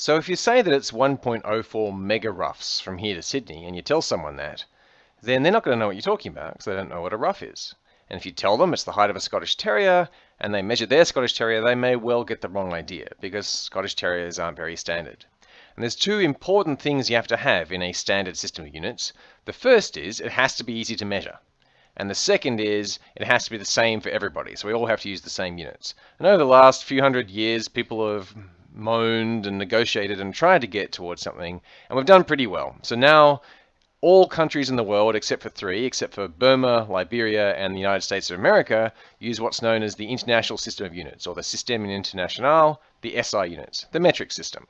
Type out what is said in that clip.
So if you say that it's 1.04 megaroughs from here to Sydney, and you tell someone that, then they're not going to know what you're talking about because they don't know what a rough is. And if you tell them it's the height of a Scottish Terrier, and they measure their Scottish Terrier, they may well get the wrong idea because Scottish Terriers aren't very standard. And there's two important things you have to have in a standard system of units. The first is it has to be easy to measure. And the second is it has to be the same for everybody. So we all have to use the same units. And over the last few hundred years, people have moaned and negotiated and tried to get towards something, and we've done pretty well. So now all countries in the world, except for three, except for Burma, Liberia, and the United States of America, use what's known as the International System of Units, or the Système International, the SI units, the metric system.